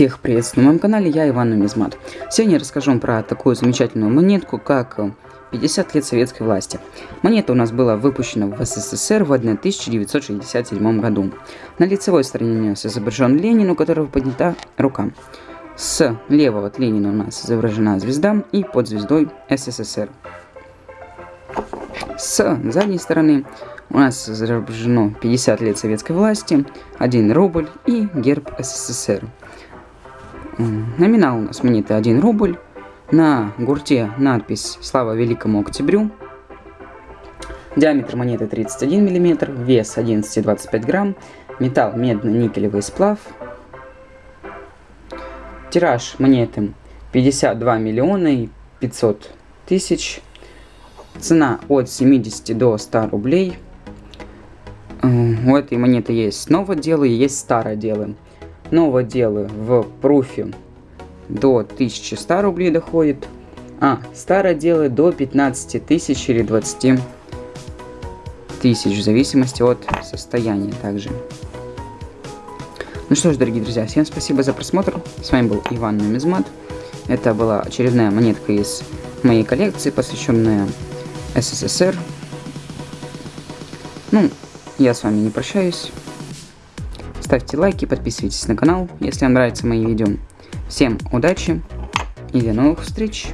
Всех приветствую на моем канале, я Иван Нумизмат. Сегодня я расскажу вам про такую замечательную монетку, как 50 лет советской власти. Монета у нас была выпущена в СССР в 1967 году. На лицевой стороне у нас изображен Ленин, у которого поднята рука. С левого от Ленина у нас изображена звезда и под звездой СССР. С задней стороны у нас изображено 50 лет советской власти, 1 рубль и герб СССР. Номинал у нас монеты 1 рубль. На гурте надпись «Слава Великому Октябрю». Диаметр монеты 31 мм, вес 11,25 грамм, металл медно-никелевый сплав. Тираж монеты 52 миллиона и 500 тысяч. Цена от 70 до 100 рублей. У этой монеты есть новое дело и есть старое дело. Новое дело в пруфе до 1100 рублей доходит, а старое дело до 15 тысяч или 20 тысяч, в зависимости от состояния также. Ну что ж, дорогие друзья, всем спасибо за просмотр. С вами был Иван Нумизмат. Это была очередная монетка из моей коллекции, посвященная СССР. Ну, я с вами не прощаюсь. Ставьте лайки, подписывайтесь на канал, если вам нравятся мои видео. Всем удачи и до новых встреч!